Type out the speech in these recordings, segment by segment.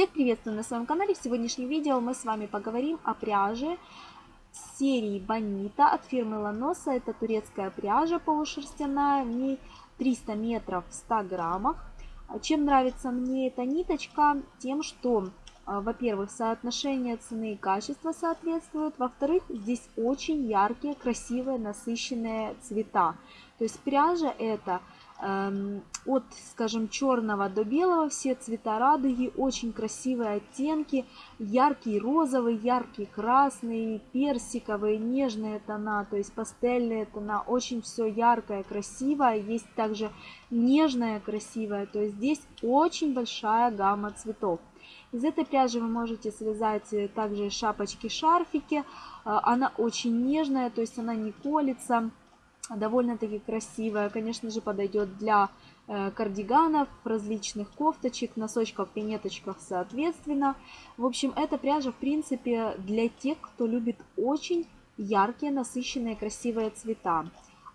Всех приветствую на своем канале. В сегодняшнем видео мы с вами поговорим о пряже серии Бонита от фирмы Ланоса. Это турецкая пряжа полушерстяная, в ней 300 метров в 100 граммах. Чем нравится мне эта ниточка? Тем, что, а, во-первых, соотношение цены и качества соответствует. Во-вторых, здесь очень яркие, красивые, насыщенные цвета. То есть пряжа это от, скажем, черного до белого все цвета радуги, очень красивые оттенки, яркий розовый, яркий красный, персиковый, нежные тона, то есть пастельные тона, очень все яркое, красивое, есть также нежное, красивое, то есть здесь очень большая гамма цветов. Из этой пряжи вы можете связать э, также шапочки-шарфики, э, она очень нежная, то есть она не колется, довольно-таки красивая. Конечно же, подойдет для э, кардиганов, различных кофточек, носочков, пинеточках соответственно. В общем, эта пряжа, в принципе, для тех, кто любит очень яркие, насыщенные, красивые цвета.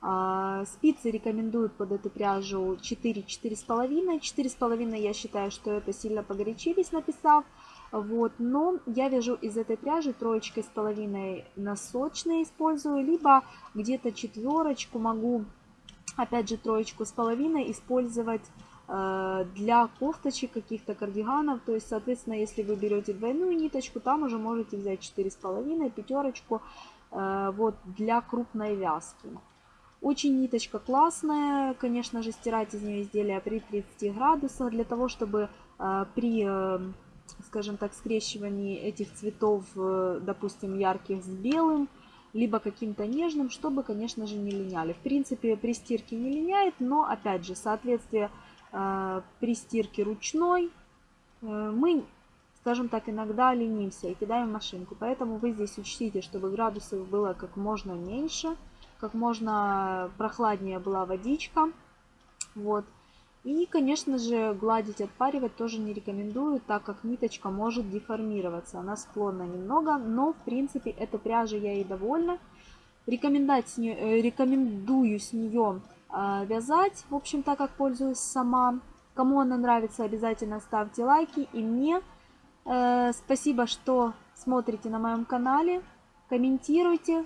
А, спицы рекомендуют под эту пряжу 4-4,5. 4,5 я считаю, что это сильно погорячились, написав. Вот, но я вяжу из этой пряжи троечкой с половиной носочные использую, либо где-то четверочку могу, опять же троечку с половиной использовать э, для кофточек каких-то кардиганов. То есть, соответственно, если вы берете двойную ниточку, там уже можете взять четыре с половиной, пятерочку, э, вот для крупной вязки. Очень ниточка классная, конечно же, стирать из нее изделия при 30 градусах, для того, чтобы э, при скажем так, скрещивании этих цветов, э, допустим, ярких с белым, либо каким-то нежным, чтобы, конечно же, не линяли. В принципе, при стирке не линяет, но, опять же, соответствие э, при стирке ручной э, мы, скажем так, иногда ленимся и кидаем машинку. Поэтому вы здесь учтите, чтобы градусов было как можно меньше, как можно прохладнее была водичка. Вот. И, конечно же, гладить, отпаривать тоже не рекомендую, так как ниточка может деформироваться. Она склонна немного, но, в принципе, эта пряжа я и довольна. Рекомендать с нее, э, рекомендую с нее э, вязать, в общем, так как пользуюсь сама. Кому она нравится, обязательно ставьте лайки. И мне э, спасибо, что смотрите на моем канале. Комментируйте,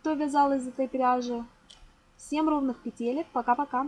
кто вязал из этой пряжи. Всем ровных петелек. Пока-пока.